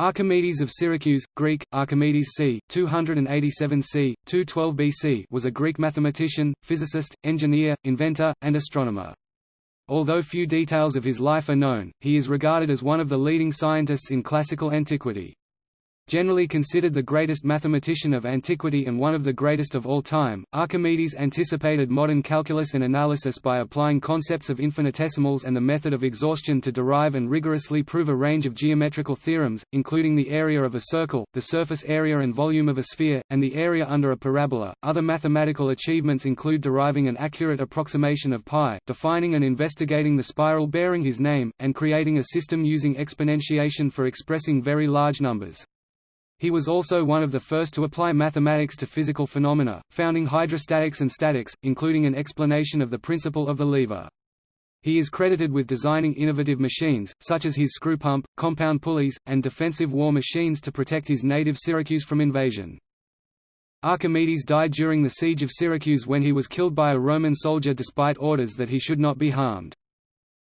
Archimedes of Syracuse, Greek, Archimedes c. 287 c. 212 BC was a Greek mathematician, physicist, engineer, inventor, and astronomer. Although few details of his life are known, he is regarded as one of the leading scientists in classical antiquity. Generally considered the greatest mathematician of antiquity and one of the greatest of all time, Archimedes anticipated modern calculus and analysis by applying concepts of infinitesimals and the method of exhaustion to derive and rigorously prove a range of geometrical theorems, including the area of a circle, the surface area and volume of a sphere, and the area under a parabola. Other mathematical achievements include deriving an accurate approximation of pi, defining and investigating the spiral bearing his name, and creating a system using exponentiation for expressing very large numbers. He was also one of the first to apply mathematics to physical phenomena, founding hydrostatics and statics, including an explanation of the principle of the lever. He is credited with designing innovative machines, such as his screw pump, compound pulleys, and defensive war machines to protect his native Syracuse from invasion. Archimedes died during the siege of Syracuse when he was killed by a Roman soldier despite orders that he should not be harmed.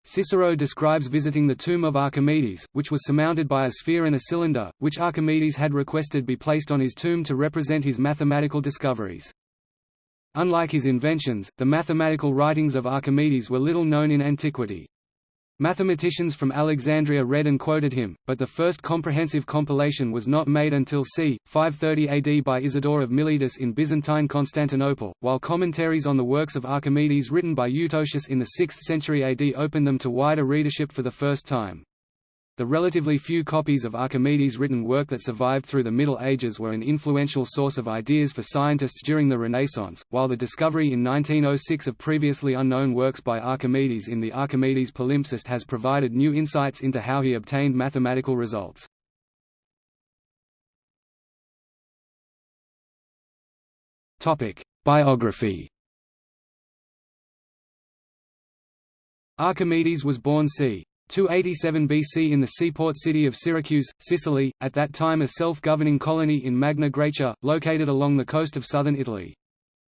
Cicero describes visiting the tomb of Archimedes, which was surmounted by a sphere and a cylinder, which Archimedes had requested be placed on his tomb to represent his mathematical discoveries. Unlike his inventions, the mathematical writings of Archimedes were little known in antiquity. Mathematicians from Alexandria read and quoted him, but the first comprehensive compilation was not made until c. 530 AD by Isidore of Miletus in Byzantine Constantinople, while commentaries on the works of Archimedes written by Eutocius in the 6th century AD opened them to wider readership for the first time. The relatively few copies of Archimedes' written work that survived through the Middle Ages were an influential source of ideas for scientists during the Renaissance, while the discovery in 1906 of previously unknown works by Archimedes in the Archimedes Palimpsest has provided new insights into how he obtained mathematical results. Biography Archimedes was born c. 287 BC in the seaport city of Syracuse, Sicily, at that time a self-governing colony in Magna Graecia, located along the coast of southern Italy.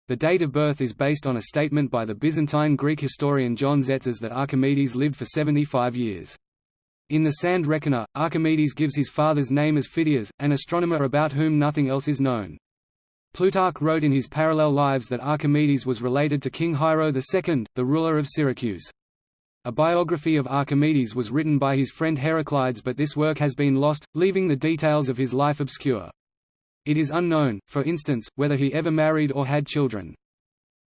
The date of birth is based on a statement by the Byzantine Greek historian John Tzetzes that Archimedes lived for 75 years. In the Sand Reckoner, Archimedes gives his father's name as Phidias, an astronomer about whom nothing else is known. Plutarch wrote in his Parallel Lives that Archimedes was related to King Hiero II, the ruler of Syracuse. A biography of Archimedes was written by his friend Heraclides but this work has been lost, leaving the details of his life obscure. It is unknown, for instance, whether he ever married or had children.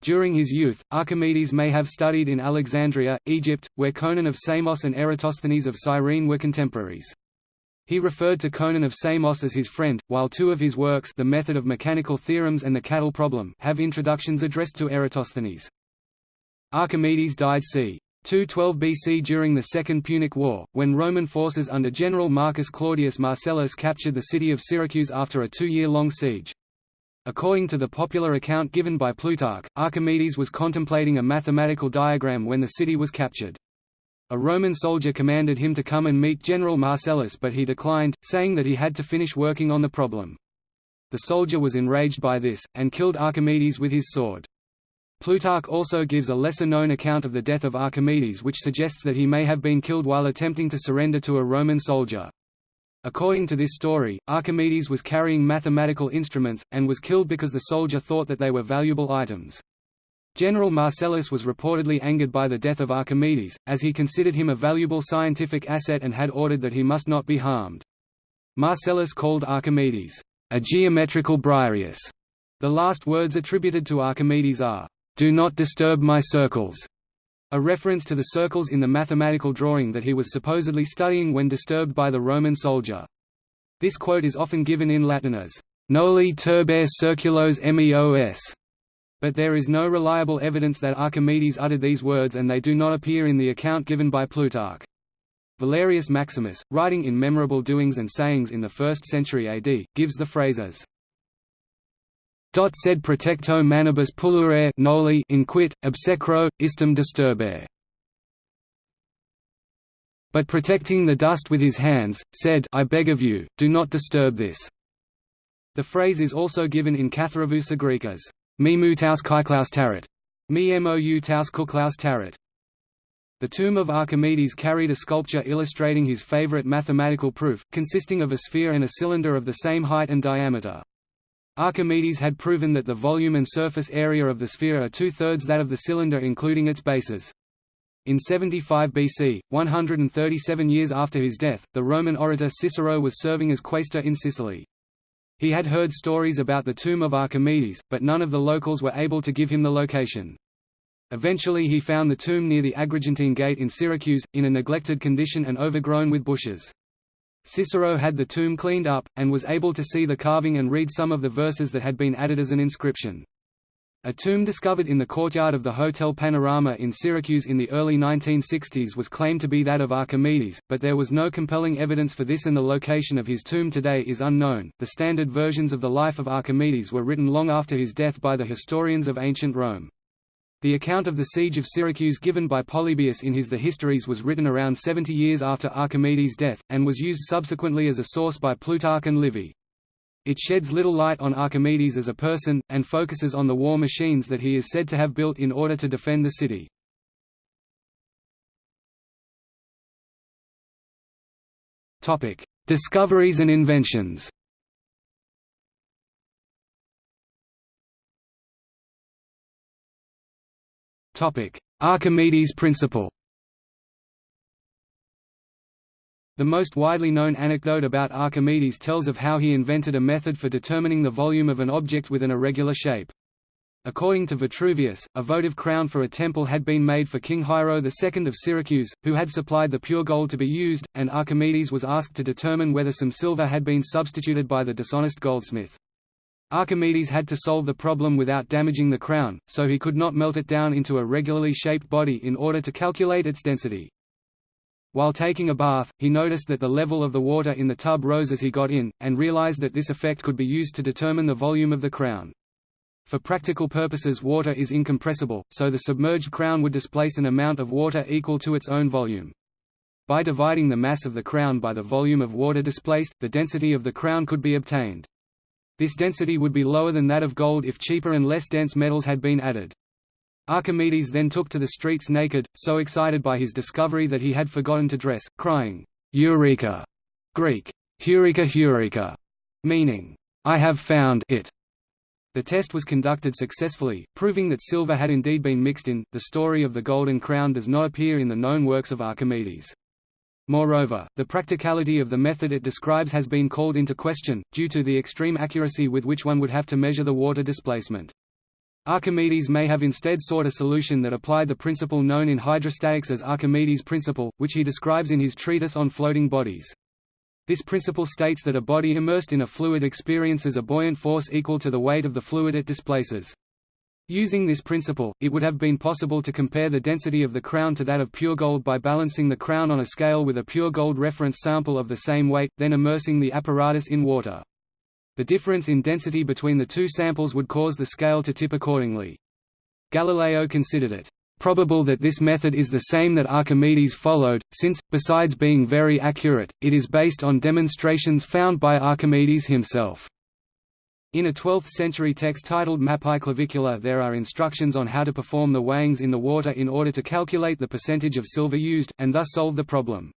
During his youth, Archimedes may have studied in Alexandria, Egypt, where Conon of Samos and Eratosthenes of Cyrene were contemporaries. He referred to Conon of Samos as his friend, while two of his works The Method of Mechanical Theorems and The Cattle Problem have introductions addressed to Eratosthenes. Archimedes died c. 212 BC during the Second Punic War, when Roman forces under General Marcus Claudius Marcellus captured the city of Syracuse after a two-year-long siege. According to the popular account given by Plutarch, Archimedes was contemplating a mathematical diagram when the city was captured. A Roman soldier commanded him to come and meet General Marcellus but he declined, saying that he had to finish working on the problem. The soldier was enraged by this, and killed Archimedes with his sword. Plutarch also gives a lesser-known account of the death of Archimedes which suggests that he may have been killed while attempting to surrender to a Roman soldier. According to this story, Archimedes was carrying mathematical instruments, and was killed because the soldier thought that they were valuable items. General Marcellus was reportedly angered by the death of Archimedes, as he considered him a valuable scientific asset and had ordered that he must not be harmed. Marcellus called Archimedes, a geometrical Briareus. The last words attributed to Archimedes are, "'Do not disturb my circles' a reference to the circles in the mathematical drawing that he was supposedly studying when disturbed by the Roman soldier. This quote is often given in Latin as, "'Noli turbare circulos meos' but there is no reliable evidence that Archimedes uttered these words and they do not appear in the account given by Plutarch. Valerius Maximus, writing in Memorable Doings and Sayings in the 1st century AD, gives the phrase as sed protecto manibus pullere noli inquit, obsecro, istum disturbere. But protecting the dust with his hands, said I beg of you, do not disturb this. The phrase is also given in Katharevousa Greek as me mu taus kyklaus tarit, me mou taus kuklaus tarit. The tomb of Archimedes carried a sculpture illustrating his favorite mathematical proof, consisting of a sphere and a cylinder of the same height and diameter. Archimedes had proven that the volume and surface area of the sphere are two-thirds that of the cylinder including its bases. In 75 BC, 137 years after his death, the Roman orator Cicero was serving as quaestor in Sicily. He had heard stories about the tomb of Archimedes, but none of the locals were able to give him the location. Eventually he found the tomb near the Agrigentine Gate in Syracuse, in a neglected condition and overgrown with bushes. Cicero had the tomb cleaned up, and was able to see the carving and read some of the verses that had been added as an inscription. A tomb discovered in the courtyard of the Hotel Panorama in Syracuse in the early 1960s was claimed to be that of Archimedes, but there was no compelling evidence for this and the location of his tomb today is unknown. The standard versions of the life of Archimedes were written long after his death by the historians of ancient Rome. The account of the siege of Syracuse given by Polybius in his The Histories was written around 70 years after Archimedes' death, and was used subsequently as a source by Plutarch and Livy. It sheds little light on Archimedes as a person, and focuses on the war machines that he is said to have built in order to defend the city. Discoveries and inventions Archimedes' principle The most widely known anecdote about Archimedes tells of how he invented a method for determining the volume of an object with an irregular shape. According to Vitruvius, a votive crown for a temple had been made for King Hiero II of Syracuse, who had supplied the pure gold to be used, and Archimedes was asked to determine whether some silver had been substituted by the dishonest goldsmith. Archimedes had to solve the problem without damaging the crown, so he could not melt it down into a regularly shaped body in order to calculate its density. While taking a bath, he noticed that the level of the water in the tub rose as he got in, and realized that this effect could be used to determine the volume of the crown. For practical purposes water is incompressible, so the submerged crown would displace an amount of water equal to its own volume. By dividing the mass of the crown by the volume of water displaced, the density of the crown could be obtained. This density would be lower than that of gold if cheaper and less dense metals had been added. Archimedes then took to the streets naked, so excited by his discovery that he had forgotten to dress, crying, Eureka! Greek, Heureka Heureka, meaning, I have found it. The test was conducted successfully, proving that silver had indeed been mixed in. The story of the Golden Crown does not appear in the known works of Archimedes. Moreover, the practicality of the method it describes has been called into question, due to the extreme accuracy with which one would have to measure the water displacement. Archimedes may have instead sought a solution that applied the principle known in hydrostatics as Archimedes' principle, which he describes in his treatise on floating bodies. This principle states that a body immersed in a fluid experiences a buoyant force equal to the weight of the fluid it displaces. Using this principle, it would have been possible to compare the density of the crown to that of pure gold by balancing the crown on a scale with a pure gold reference sample of the same weight, then immersing the apparatus in water. The difference in density between the two samples would cause the scale to tip accordingly. Galileo considered it probable that this method is the same that Archimedes followed, since, besides being very accurate, it is based on demonstrations found by Archimedes himself. In a 12th-century text titled Mappae Clavicula there are instructions on how to perform the weighings in the water in order to calculate the percentage of silver used, and thus solve the problem.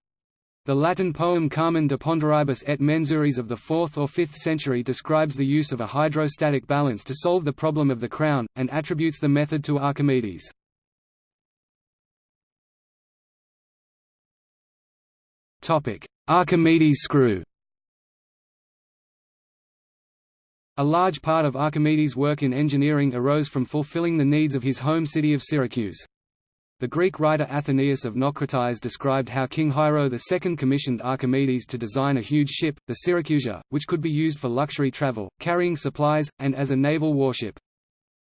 The Latin poem Carmen de Ponderibus et Mensuris of the 4th or 5th century describes the use of a hydrostatic balance to solve the problem of the crown, and attributes the method to Archimedes. Archimedes screw A large part of Archimedes' work in engineering arose from fulfilling the needs of his home city of Syracuse. The Greek writer Athenaeus of Naucratis described how King Hiero II commissioned Archimedes to design a huge ship, the Syracusia, which could be used for luxury travel, carrying supplies, and as a naval warship.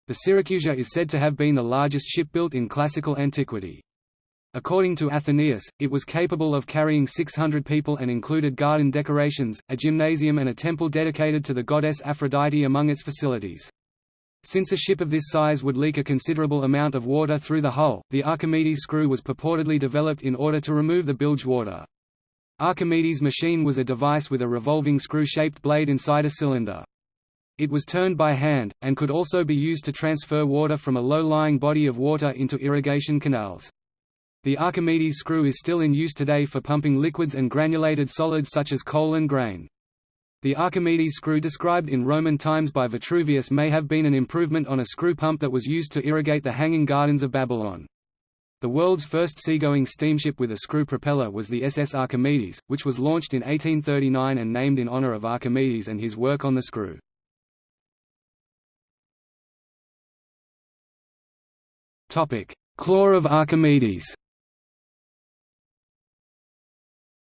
The Syracusia is said to have been the largest ship built in classical antiquity. According to Athenaeus, it was capable of carrying 600 people and included garden decorations, a gymnasium and a temple dedicated to the goddess Aphrodite among its facilities. Since a ship of this size would leak a considerable amount of water through the hull, the Archimedes screw was purportedly developed in order to remove the bilge water. Archimedes' machine was a device with a revolving screw-shaped blade inside a cylinder. It was turned by hand, and could also be used to transfer water from a low-lying body of water into irrigation canals. The Archimedes screw is still in use today for pumping liquids and granulated solids such as coal and grain. The Archimedes screw described in Roman times by Vitruvius may have been an improvement on a screw pump that was used to irrigate the hanging gardens of Babylon. The world's first seagoing steamship with a screw propeller was the SS Archimedes, which was launched in 1839 and named in honor of Archimedes and his work on the screw. Claw of Archimedes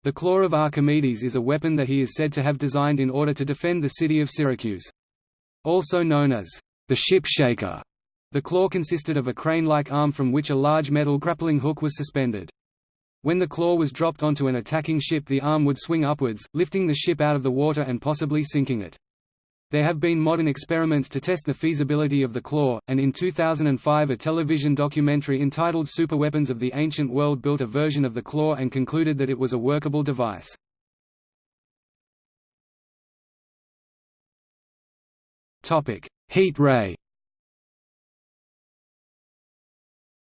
The claw of Archimedes is a weapon that he is said to have designed in order to defend the city of Syracuse. Also known as the ship shaker, the claw consisted of a crane-like arm from which a large metal grappling hook was suspended. When the claw was dropped onto an attacking ship the arm would swing upwards, lifting the ship out of the water and possibly sinking it. There have been modern experiments to test the feasibility of the claw, and in 2005 a television documentary entitled Superweapons of the Ancient World built a version of the claw and concluded that it was a workable device. Heat ray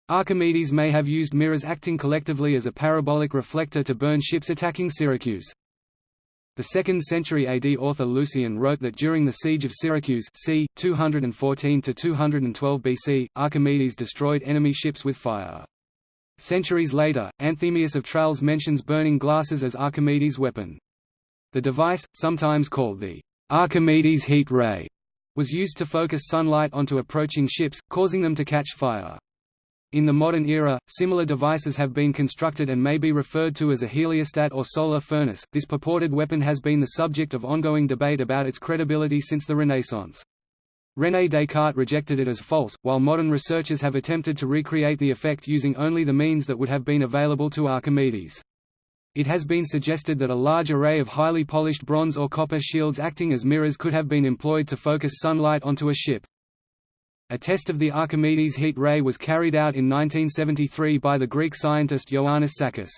Archimedes may have used mirrors acting collectively as a parabolic reflector to burn ships attacking Syracuse. The 2nd century AD author Lucian wrote that during the siege of Syracuse c. 214–212 BC, Archimedes destroyed enemy ships with fire. Centuries later, Anthemius of Tralles mentions burning glasses as Archimedes' weapon. The device, sometimes called the Archimedes heat ray, was used to focus sunlight onto approaching ships, causing them to catch fire. In the modern era, similar devices have been constructed and may be referred to as a heliostat or solar furnace. This purported weapon has been the subject of ongoing debate about its credibility since the Renaissance. René Descartes rejected it as false, while modern researchers have attempted to recreate the effect using only the means that would have been available to Archimedes. It has been suggested that a large array of highly polished bronze or copper shields acting as mirrors could have been employed to focus sunlight onto a ship. A test of the Archimedes heat ray was carried out in 1973 by the Greek scientist Ioannis Sakkas.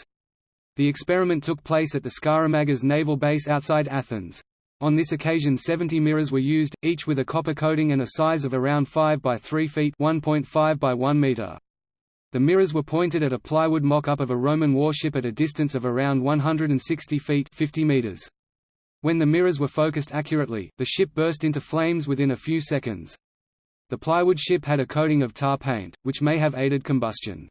The experiment took place at the Skaramagas naval base outside Athens. On this occasion 70 mirrors were used, each with a copper coating and a size of around 5 by 3 feet 1.5 by 1 meter. The mirrors were pointed at a plywood mock-up of a Roman warship at a distance of around 160 feet 50 meters. When the mirrors were focused accurately, the ship burst into flames within a few seconds. The plywood ship had a coating of tar paint, which may have aided combustion.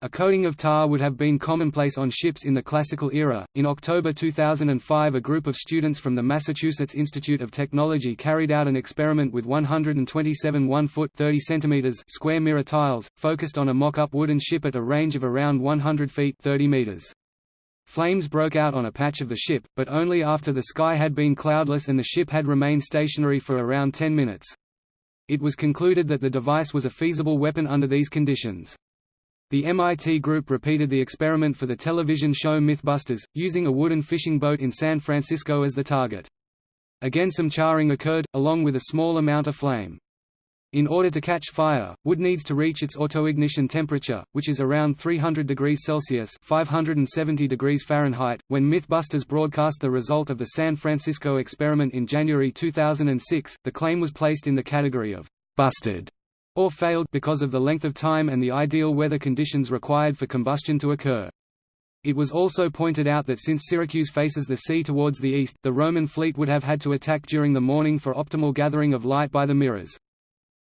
A coating of tar would have been commonplace on ships in the classical era. In October 2005, a group of students from the Massachusetts Institute of Technology carried out an experiment with 127 1-foot (30 centimeters) square mirror tiles, focused on a mock-up wooden ship at a range of around 100 feet (30 meters). Flames broke out on a patch of the ship, but only after the sky had been cloudless and the ship had remained stationary for around 10 minutes. It was concluded that the device was a feasible weapon under these conditions. The MIT group repeated the experiment for the television show Mythbusters, using a wooden fishing boat in San Francisco as the target. Again some charring occurred, along with a small amount of flame. In order to catch fire, wood needs to reach its autoignition temperature, which is around 300 degrees Celsius (570 degrees Fahrenheit). When MythBusters broadcast the result of the San Francisco experiment in January 2006, the claim was placed in the category of busted or failed because of the length of time and the ideal weather conditions required for combustion to occur. It was also pointed out that since Syracuse faces the sea towards the east, the Roman fleet would have had to attack during the morning for optimal gathering of light by the mirrors.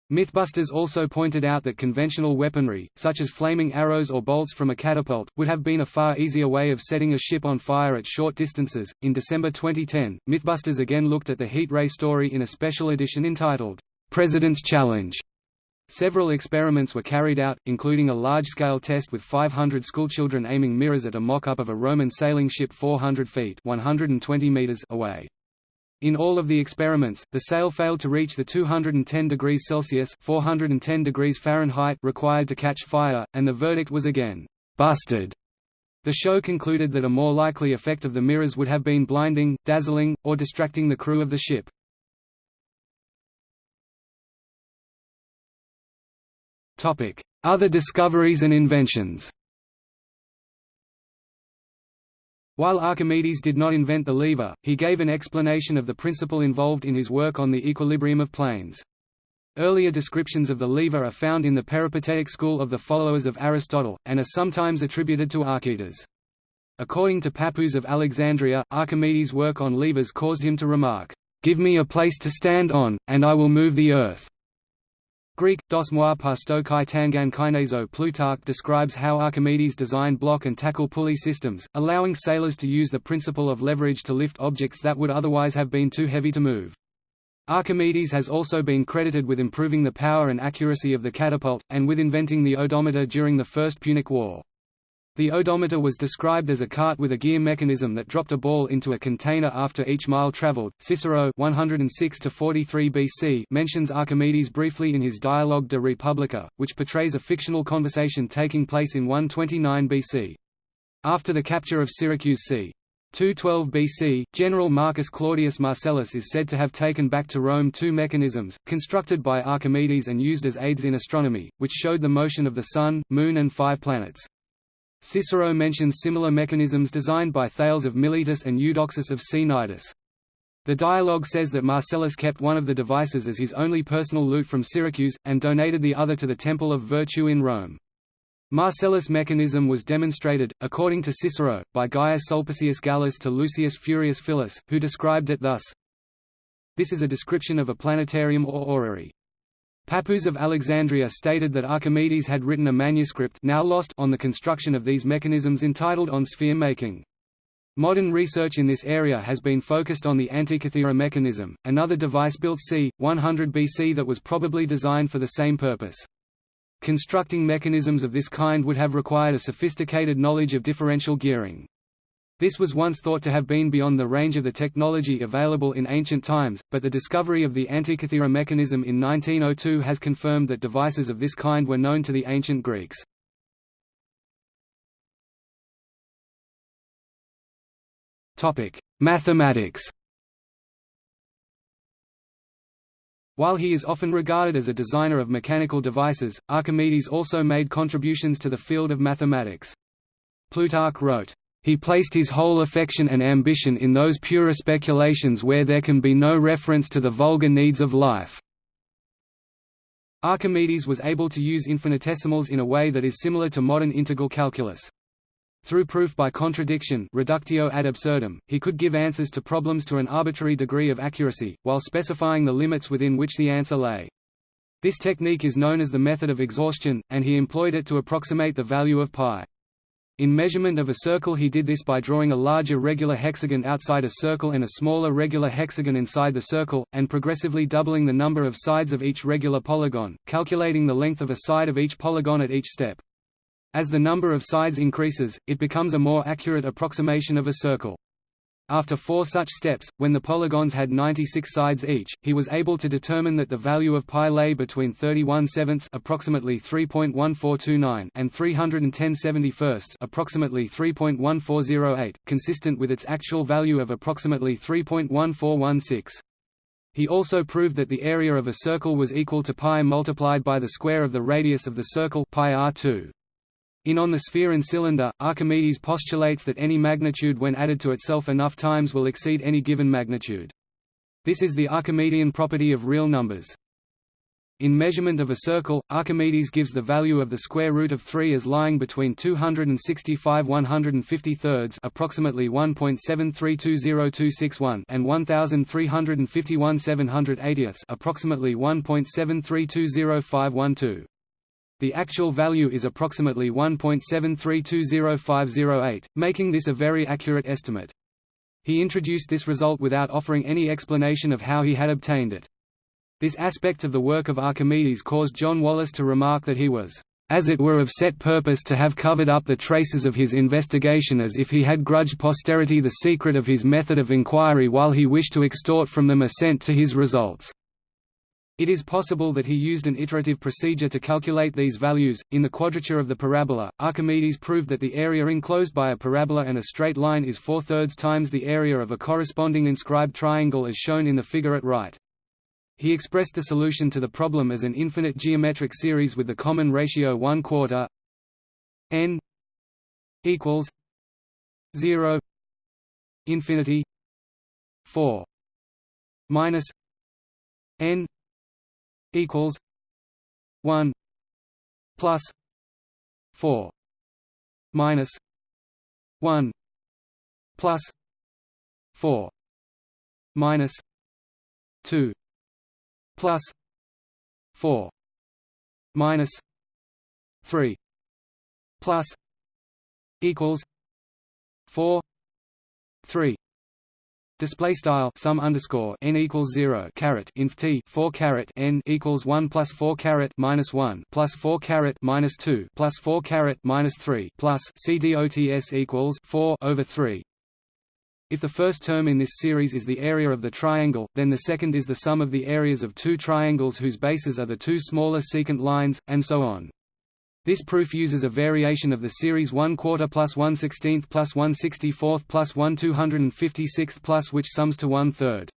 Mythbusters also pointed out that conventional weaponry, such as flaming arrows or bolts from a catapult, would have been a far easier way of setting a ship on fire at short distances. In December 2010, Mythbusters again looked at the heat ray story in a special edition entitled, President's Challenge. Several experiments were carried out, including a large-scale test with 500 schoolchildren aiming mirrors at a mock-up of a Roman sailing ship 400 feet 120 meters away. In all of the experiments, the sail failed to reach the 210 degrees Celsius 410 degrees Fahrenheit required to catch fire, and the verdict was again, "'busted'". The show concluded that a more likely effect of the mirrors would have been blinding, dazzling, or distracting the crew of the ship. Other discoveries and inventions While Archimedes did not invent the lever, he gave an explanation of the principle involved in his work on the equilibrium of planes. Earlier descriptions of the lever are found in the Peripatetic school of the followers of Aristotle, and are sometimes attributed to Archytas. According to Pappus of Alexandria, Archimedes' work on levers caused him to remark, "'Give me a place to stand on, and I will move the earth." Greek, dos moi pasto tangan kineso Plutarch describes how Archimedes designed block and tackle pulley systems, allowing sailors to use the principle of leverage to lift objects that would otherwise have been too heavy to move. Archimedes has also been credited with improving the power and accuracy of the catapult, and with inventing the odometer during the First Punic War. The odometer was described as a cart with a gear mechanism that dropped a ball into a container after each mile traveled. Cicero 106 to 43 BC mentions Archimedes briefly in his Dialogue de Republica, which portrays a fictional conversation taking place in 129 BC. After the capture of Syracuse c. 212 BC, General Marcus Claudius Marcellus is said to have taken back to Rome two mechanisms, constructed by Archimedes and used as aids in astronomy, which showed the motion of the Sun, Moon and five planets. Cicero mentions similar mechanisms designed by Thales of Miletus and Eudoxus of Cnidus. The dialogue says that Marcellus kept one of the devices as his only personal loot from Syracuse, and donated the other to the Temple of Virtue in Rome. Marcellus' mechanism was demonstrated, according to Cicero, by Gaius Sulpicius Gallus to Lucius Furius Philus, who described it thus This is a description of a planetarium or orrery. Pappus of Alexandria stated that Archimedes had written a manuscript now lost on the construction of these mechanisms entitled On Sphere Making. Modern research in this area has been focused on the Antikythera mechanism, another device built c. 100 BC that was probably designed for the same purpose. Constructing mechanisms of this kind would have required a sophisticated knowledge of differential gearing. This was once thought to have been beyond the range of the technology available in ancient times, but the discovery of the Antikythera mechanism in 1902 has confirmed that devices of this kind were known to the ancient Greeks. Mathematics While he is often regarded as a designer of mechanical devices, Archimedes also made contributions to the field of mathematics. Plutarch wrote, "...he placed his whole affection and ambition in those purer speculations where there can be no reference to the vulgar needs of life." Archimedes was able to use infinitesimals in a way that is similar to modern integral calculus. Through proof by contradiction reductio ad absurdum, he could give answers to problems to an arbitrary degree of accuracy, while specifying the limits within which the answer lay. This technique is known as the method of exhaustion, and he employed it to approximate the value of pi. In measurement of a circle he did this by drawing a larger regular hexagon outside a circle and a smaller regular hexagon inside the circle, and progressively doubling the number of sides of each regular polygon, calculating the length of a side of each polygon at each step. As the number of sides increases, it becomes a more accurate approximation of a circle. After four such steps, when the polygons had 96 sides each, he was able to determine that the value of pi lay between 31 sevenths approximately 3.1429 and 310 71 approximately 3.1408, consistent with its actual value of approximately 3.1416. He also proved that the area of a circle was equal to pi multiplied by the square of the radius of the circle pi r2. In On the Sphere and Cylinder, Archimedes postulates that any magnitude when added to itself enough times will exceed any given magnitude. This is the Archimedean property of real numbers. In measurement of a circle, Archimedes gives the value of the square root of 3 as lying between 265 150 thirds approximately 1.732061 and 1351 780 approximately 1.7320512. The actual value is approximately 1.7320508, making this a very accurate estimate. He introduced this result without offering any explanation of how he had obtained it. This aspect of the work of Archimedes caused John Wallis to remark that he was, as it were of set purpose to have covered up the traces of his investigation as if he had grudged posterity the secret of his method of inquiry while he wished to extort from them assent to his results. It is possible that he used an iterative procedure to calculate these values. In the quadrature of the parabola, Archimedes proved that the area enclosed by a parabola and a straight line is four-thirds times the area of a corresponding inscribed triangle as shown in the figure at right. He expressed the solution to the problem as an infinite geometric series with the common ratio 1 quarter n equals 0 infinity 4 minus n equals 1 plus 4 minus 1 plus 4 minus 2 plus 4 minus 3 plus equals 4 3 Display style sum underscore n equals zero caret inf t four caret n equals one plus four caret minus one plus four caret minus two plus four caret minus three plus c dots equals four over three. If the first term in this series is the area of the triangle, then the second is the sum of the areas of two triangles whose bases are the two smaller secant lines, and so on. This proof uses a variation of the series 1 quarter plus 1 16th plus 1 64th plus 1 256th plus which sums to 1 third.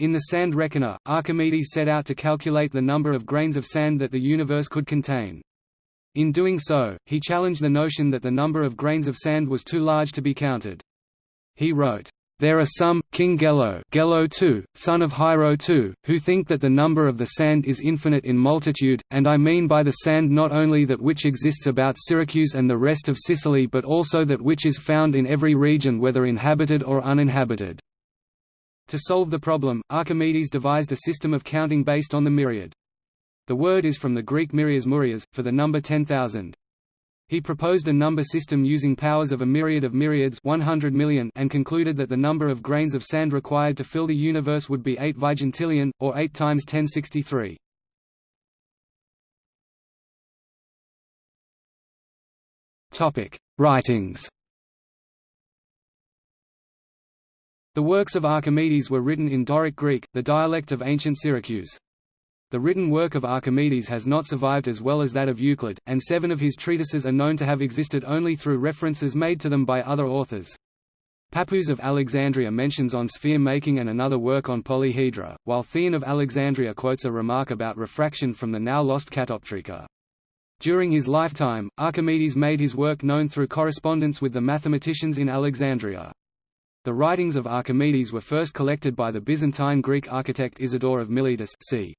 In the sand reckoner, Archimedes set out to calculate the number of grains of sand that the universe could contain. In doing so, he challenged the notion that the number of grains of sand was too large to be counted. He wrote, there are some, King Gelo, Gelo II, son of Hiero II, who think that the number of the sand is infinite in multitude, and I mean by the sand not only that which exists about Syracuse and the rest of Sicily but also that which is found in every region whether inhabited or uninhabited. To solve the problem, Archimedes devised a system of counting based on the myriad. The word is from the Greek myrias murias, for the number 10,000. He proposed a number system using powers of a myriad of myriads 100 million and concluded that the number of grains of sand required to fill the universe would be 8 vigintillion, or 8 times 1063. Writings The works of Archimedes were written in Doric Greek, the dialect of ancient Syracuse. The written work of Archimedes has not survived as well as that of Euclid, and seven of his treatises are known to have existed only through references made to them by other authors. Pappus of Alexandria mentions on sphere making and another work on polyhedra, while Theon of Alexandria quotes a remark about refraction from the now lost Catoptrica. During his lifetime, Archimedes made his work known through correspondence with the mathematicians in Alexandria. The writings of Archimedes were first collected by the Byzantine Greek architect Isidore of Miletus c.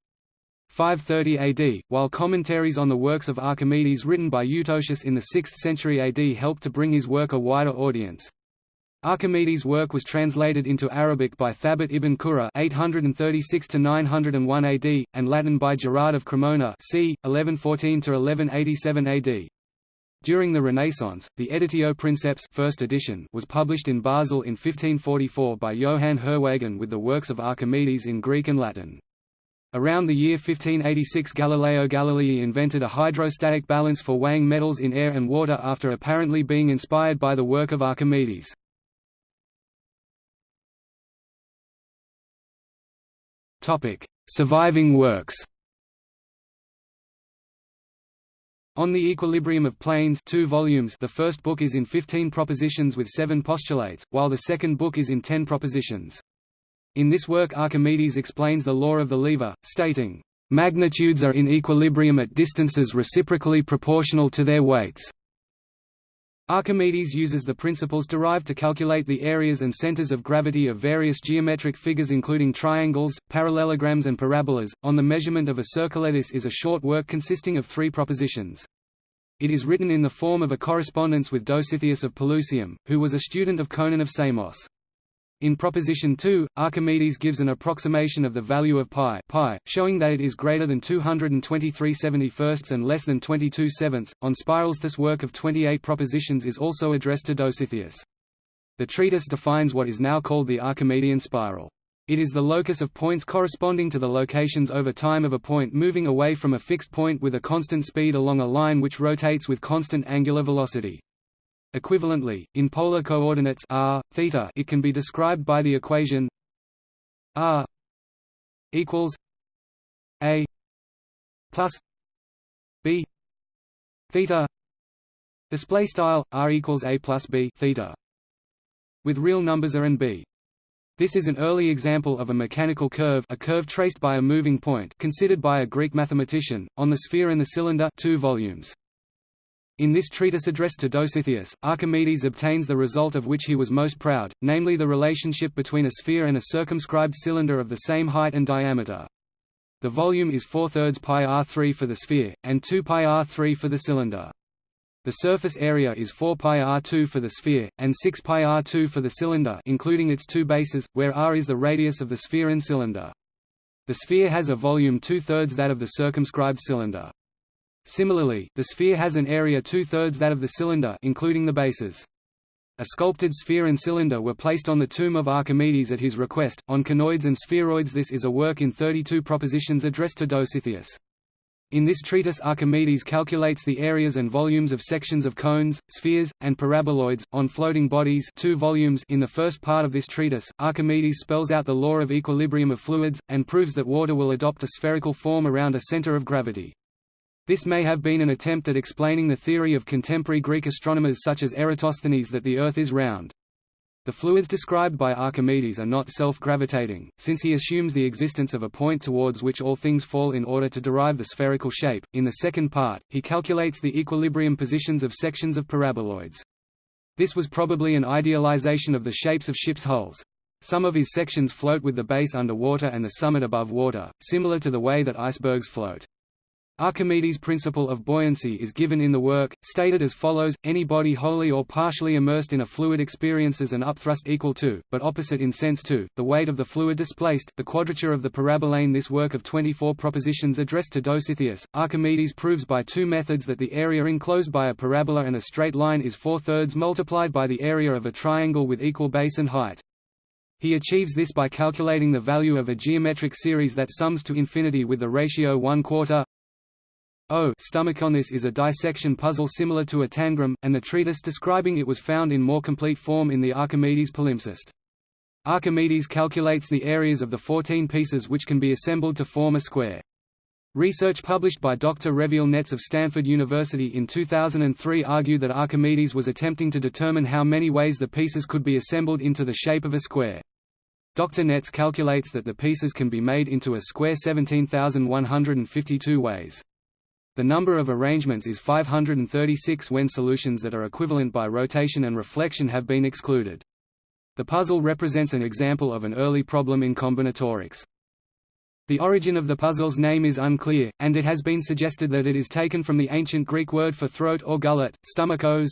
530 AD, while commentaries on the works of Archimedes written by Eutocius in the 6th century AD helped to bring his work a wider audience. Archimedes' work was translated into Arabic by Thabit ibn Qurra (836–901 AD) and Latin by Gerard of Cremona (c. 1114–1187 AD). During the Renaissance, the Editio Princeps first edition was published in Basel in 1544 by Johann Herwagen with the works of Archimedes in Greek and Latin. Around the year 1586 Galileo Galilei invented a hydrostatic balance for weighing metals in air and water after apparently being inspired by the work of Archimedes. Surviving works On the Equilibrium of Planes two volumes the first book is in 15 propositions with seven postulates, while the second book is in 10 propositions. In this work Archimedes explains the law of the lever, stating, "...magnitudes are in equilibrium at distances reciprocally proportional to their weights." Archimedes uses the principles derived to calculate the areas and centers of gravity of various geometric figures including triangles, parallelograms and parabolas. On the measurement of a circle this is a short work consisting of three propositions. It is written in the form of a correspondence with Dositheus of Pelusium, who was a student of Conon of Samos. In proposition 2, Archimedes gives an approximation of the value of pi, pi showing that it is greater than 223 71 and less than 22 sevenths. On spirals this work of 28 propositions is also addressed to Dositheus. The treatise defines what is now called the Archimedean spiral. It is the locus of points corresponding to the locations over time of a point moving away from a fixed point with a constant speed along a line which rotates with constant angular velocity. Equivalently, in polar coordinates r, theta, it can be described by the equation r equals a plus b theta. Display style r equals a plus b theta. With real numbers a and b. This is an early example of a mechanical curve a curve traced by a moving point considered by a Greek mathematician, on the sphere and the cylinder two volumes. In this treatise addressed to Dositheus, Archimedes obtains the result of which he was most proud, namely the relationship between a sphere and a circumscribed cylinder of the same height and diameter. The volume is 4 thirds pi r3 for the sphere, and 2 pi r3 for the cylinder. The surface area is 4 pi r2 for the sphere, and 6 pi r2 for the cylinder including its two bases, where r is the radius of the sphere and cylinder. The sphere has a volume two-thirds that of the circumscribed cylinder. Similarly, the sphere has an area two-thirds that of the cylinder including the bases. A sculpted sphere and cylinder were placed on the tomb of Archimedes at his request, on conoids and spheroids This is a work in 32 propositions addressed to Dositheus. In this treatise Archimedes calculates the areas and volumes of sections of cones, spheres, and paraboloids, on floating bodies two volumes in the first part of this treatise, Archimedes spells out the law of equilibrium of fluids, and proves that water will adopt a spherical form around a center of gravity. This may have been an attempt at explaining the theory of contemporary Greek astronomers such as Eratosthenes that the Earth is round. The fluids described by Archimedes are not self-gravitating, since he assumes the existence of a point towards which all things fall in order to derive the spherical shape. In the second part, he calculates the equilibrium positions of sections of paraboloids. This was probably an idealization of the shapes of ships' hulls. Some of his sections float with the base under water and the summit above water, similar to the way that icebergs float. Archimedes' principle of buoyancy is given in the work, stated as follows, any body wholly or partially immersed in a fluid experiences an upthrust equal to, but opposite in sense to, the weight of the fluid displaced, the quadrature of the parabolane This work of 24 propositions addressed to Dositheus, Archimedes proves by two methods that the area enclosed by a parabola and a straight line is four-thirds multiplied by the area of a triangle with equal base and height. He achieves this by calculating the value of a geometric series that sums to infinity with the ratio 1 quarter Ostomachion this is a dissection puzzle similar to a tangram, and the treatise describing it was found in more complete form in the Archimedes palimpsest. Archimedes calculates the areas of the 14 pieces which can be assembled to form a square. Research published by Dr. Reviel Netz of Stanford University in 2003 argued that Archimedes was attempting to determine how many ways the pieces could be assembled into the shape of a square. Dr. Netz calculates that the pieces can be made into a square 17,152 ways. The number of arrangements is 536 when solutions that are equivalent by rotation and reflection have been excluded. The puzzle represents an example of an early problem in combinatorics. The origin of the puzzle's name is unclear, and it has been suggested that it is taken from the ancient Greek word for throat or gullet, stomachos.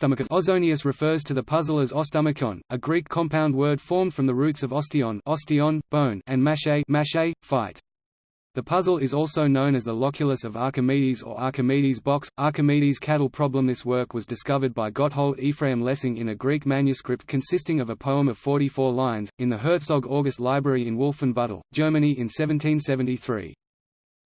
Ausonius refers to the puzzle as Ostomachion, a Greek compound word formed from the roots of osteon, osteon bone, and mache, mache fight. The puzzle is also known as the loculus of Archimedes or Archimedes' box, Archimedes' cattle problem This work was discovered by Gotthold Ephraim Lessing in a Greek manuscript consisting of a poem of 44 lines, in the Herzog August Library in Wolfenbüttel, Germany in 1773.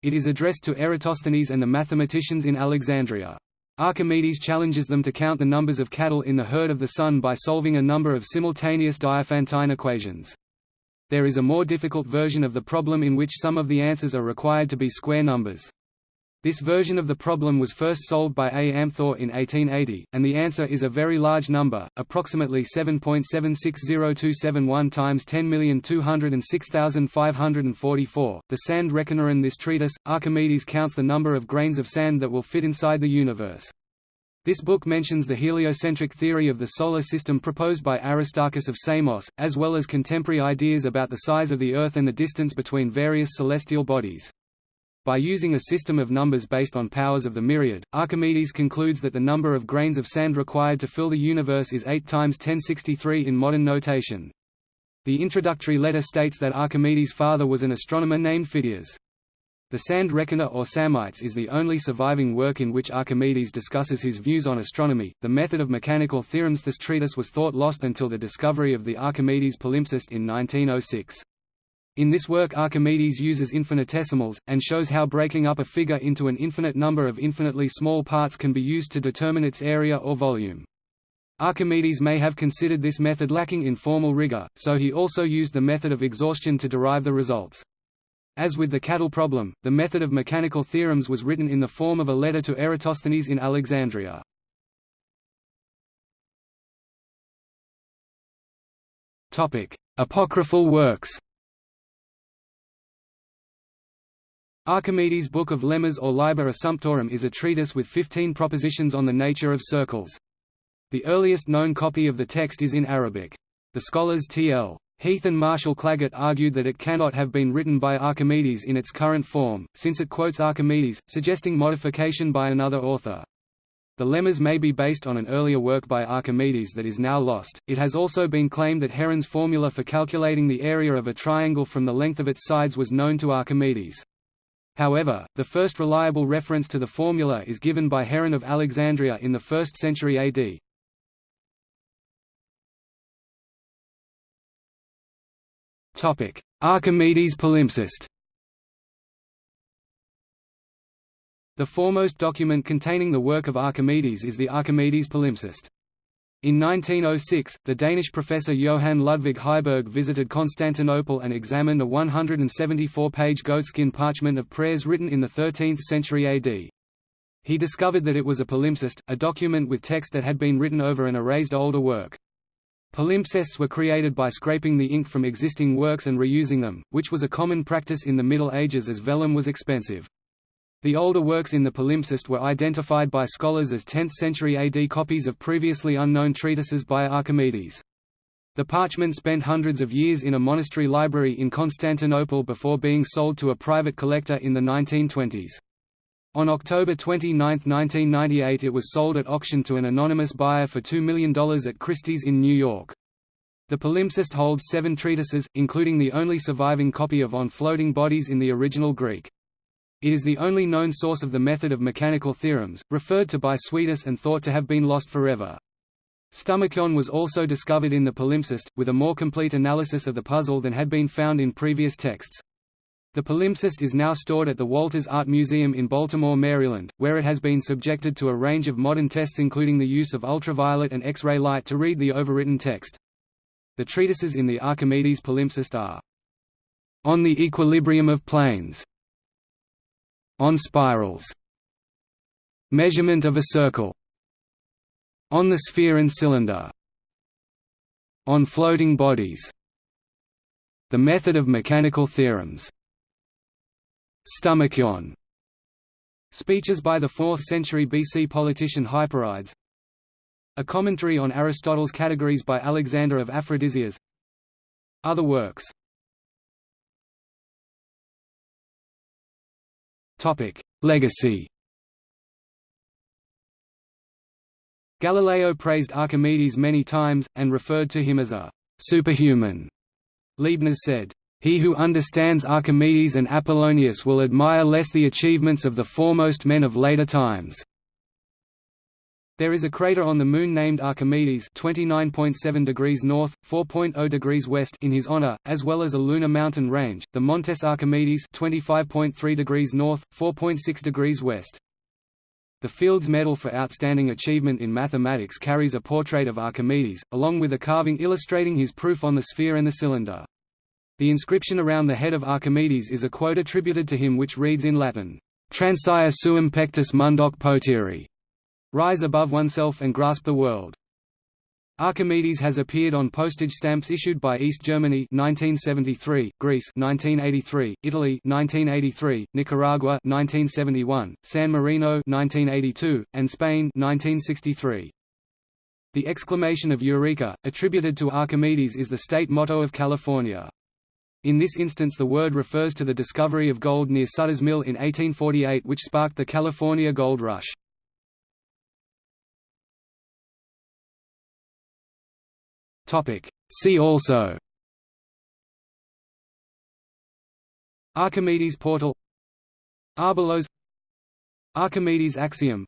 It is addressed to Eratosthenes and the mathematicians in Alexandria. Archimedes challenges them to count the numbers of cattle in the herd of the sun by solving a number of simultaneous Diophantine equations. There is a more difficult version of the problem in which some of the answers are required to be square numbers. This version of the problem was first solved by A. Amthor in 1880, and the answer is a very large number, approximately 7.760271 times 10,206,544. The sand reckoner in this treatise, Archimedes counts the number of grains of sand that will fit inside the universe. This book mentions the heliocentric theory of the Solar System proposed by Aristarchus of Samos, as well as contemporary ideas about the size of the Earth and the distance between various celestial bodies. By using a system of numbers based on powers of the myriad, Archimedes concludes that the number of grains of sand required to fill the universe is 8 times 1063 in modern notation. The introductory letter states that Archimedes' father was an astronomer named Phidias. The Sand Reckoner or Psammites is the only surviving work in which Archimedes discusses his views on astronomy. The method of mechanical theorems This treatise was thought lost until the discovery of the Archimedes palimpsest in 1906. In this work Archimedes uses infinitesimals, and shows how breaking up a figure into an infinite number of infinitely small parts can be used to determine its area or volume. Archimedes may have considered this method lacking in formal rigor, so he also used the method of exhaustion to derive the results. As with the cattle problem, the method of mechanical theorems was written in the form of a letter to Eratosthenes in Alexandria. Apocryphal works Archimedes' Book of Lemmas or Liber Assumptorum is a treatise with 15 propositions on the nature of circles. The earliest known copy of the text is in Arabic. The scholars T.L. Heath and Marshall Clagett argued that it cannot have been written by Archimedes in its current form, since it quotes Archimedes, suggesting modification by another author. The lemmas may be based on an earlier work by Archimedes that is now lost. It has also been claimed that Heron's formula for calculating the area of a triangle from the length of its sides was known to Archimedes. However, the first reliable reference to the formula is given by Heron of Alexandria in the 1st century AD. Archimedes palimpsest. The foremost document containing the work of Archimedes is the Archimedes palimpsest. In 1906, the Danish professor Johann Ludvig Heiberg visited Constantinople and examined a 174-page goatskin parchment of prayers written in the 13th century AD. He discovered that it was a palimpsest, a document with text that had been written over an erased older work. Palimpsests were created by scraping the ink from existing works and reusing them, which was a common practice in the Middle Ages as vellum was expensive. The older works in the palimpsest were identified by scholars as 10th-century AD copies of previously unknown treatises by Archimedes. The parchment spent hundreds of years in a monastery library in Constantinople before being sold to a private collector in the 1920s. On October 29, 1998 it was sold at auction to an anonymous buyer for $2 million at Christie's in New York. The palimpsest holds seven treatises, including the only surviving copy of On Floating Bodies in the original Greek. It is the only known source of the method of mechanical theorems, referred to by Suidas and thought to have been lost forever. Stomachion was also discovered in the palimpsest, with a more complete analysis of the puzzle than had been found in previous texts. The palimpsest is now stored at the Walters Art Museum in Baltimore, Maryland, where it has been subjected to a range of modern tests including the use of ultraviolet and X-ray light to read the overwritten text. The treatises in the Archimedes palimpsest are On the Equilibrium of Planes. On spirals. Measurement of a circle. On the sphere and cylinder. On floating bodies. The method of mechanical theorems Stomachion Speeches by the 4th century BC politician Hyperides. A commentary on Aristotle's categories by Alexander of Aphrodisias. Other works. Legacy. Galileo praised Archimedes many times, and referred to him as a «superhuman». Leibniz said, "...he who understands Archimedes and Apollonius will admire less the achievements of the foremost men of later times." There is a crater on the Moon named Archimedes 29.7 degrees north, 4.0 degrees west in his honor, as well as a lunar mountain range, the Montes Archimedes 25.3 degrees north, 4.6 degrees west. The Fields Medal for Outstanding Achievement in Mathematics carries a portrait of Archimedes, along with a carving illustrating his proof on the sphere and the cylinder. The inscription around the head of Archimedes is a quote attributed to him which reads in Latin, Transire suum pectus mundoque potiri, Rise above oneself and grasp the world. Archimedes has appeared on postage stamps issued by East Germany 1973, Greece 1983, Italy 1983, Nicaragua 1971, San Marino 1982, and Spain 1963. The exclamation of Eureka, attributed to Archimedes is the state motto of California. In this instance the word refers to the discovery of gold near Sutter's Mill in 1848 which sparked the California Gold Rush. See also. Archimedes portal. Arbelos. Archimedes axiom.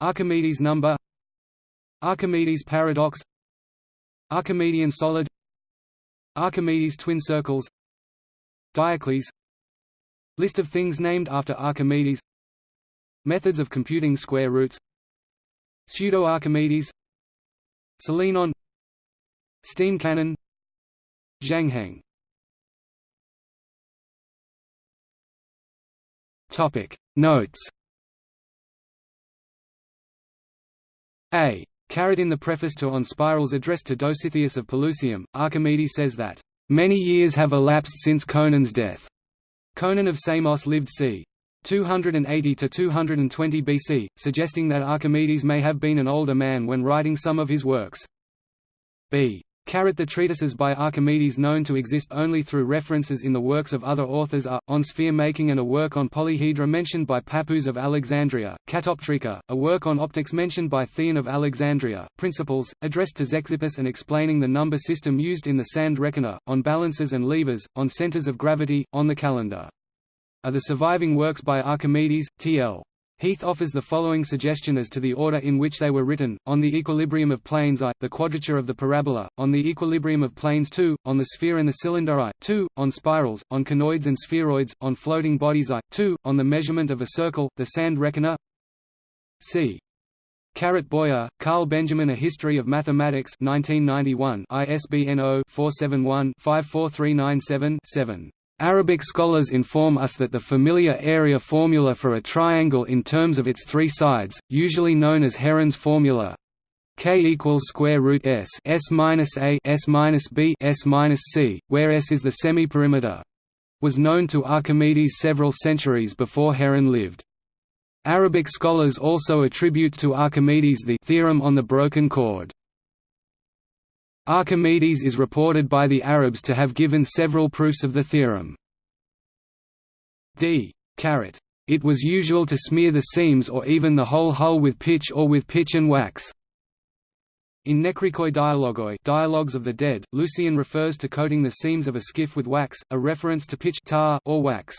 Archimedes number. Archimedes paradox. Archimedean solid Archimedes twin circles Diocles List of things named after Archimedes Methods of computing square roots Pseudo-Archimedes Salinon Steam cannon Zhangheng. Topic. Notes. A. Carried in the preface to On Spirals addressed to Dositheus of Pelusium, Archimedes says that, "...many years have elapsed since Conon's death." Conon of Samos lived c. 280–220 BC, suggesting that Archimedes may have been an older man when writing some of his works. B. The treatises by Archimedes known to exist only through references in the works of other authors are, on sphere making and a work on polyhedra mentioned by Pappus of Alexandria, Catoptrica, a work on optics mentioned by Theon of Alexandria, Principles, addressed to Zeuxippus and explaining the number system used in the sand reckoner, on balances and levers, on centers of gravity, on the calendar. Are the surviving works by Archimedes, T.L. Heath offers the following suggestion as to the order in which they were written, on the equilibrium of planes I, the quadrature of the parabola, on the equilibrium of planes II, on the sphere and the cylinder I, II, on spirals, on conoids and spheroids, on floating bodies I, II, on the measurement of a circle, the sand reckoner c. Carat Boyer, Carl Benjamin A History of Mathematics 1991 ISBN 0-471-54397-7. Arabic scholars inform us that the familiar area formula for a triangle in terms of its three sides, usually known as Heron's formula, k equals square root s s minus a s minus b s minus c, where s is the semi-perimeter, was known to Archimedes several centuries before Heron lived. Arabic scholars also attribute to Archimedes the theorem on the broken chord. Archimedes is reported by the Arabs to have given several proofs of the theorem. d. It was usual to smear the seams or even the whole hull with pitch or with pitch and wax. In Nekrikoi Dialogoi Dialogues of the Dead, Lucian refers to coating the seams of a skiff with wax, a reference to pitch tar or wax.